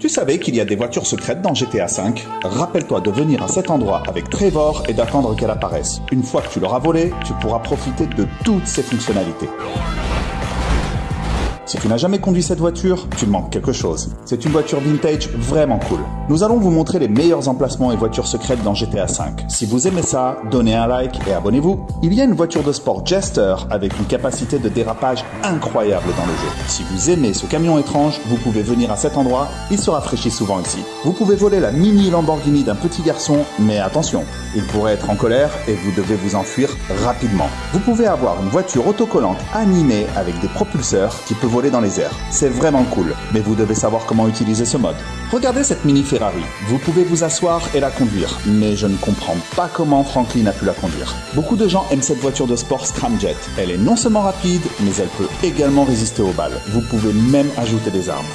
Tu savais qu'il y a des voitures secrètes dans GTA V Rappelle-toi de venir à cet endroit avec Trevor et d'attendre qu'elle apparaisse. Une fois que tu l'auras volée, tu pourras profiter de toutes ses fonctionnalités. Si tu n'as jamais conduit cette voiture, tu manques quelque chose. C'est une voiture vintage vraiment cool. Nous allons vous montrer les meilleurs emplacements et voitures secrètes dans GTA V. Si vous aimez ça, donnez un like et abonnez-vous. Il y a une voiture de sport Jester avec une capacité de dérapage incroyable dans le jeu. Si vous aimez ce camion étrange, vous pouvez venir à cet endroit, il se rafraîchit souvent ici. Vous pouvez voler la mini Lamborghini d'un petit garçon, mais attention, il pourrait être en colère et vous devez vous enfuir rapidement. Vous pouvez avoir une voiture autocollante animée avec des propulseurs qui peut voler dans les airs. C'est vraiment cool, mais vous devez savoir comment utiliser ce mode. Regardez cette mini Ferrari. Vous pouvez vous asseoir et la conduire, mais je ne comprends pas comment Franklin a pu la conduire. Beaucoup de gens aiment cette voiture de sport Scramjet. Elle est non seulement rapide, mais elle peut également résister aux balles. Vous pouvez même ajouter des armes.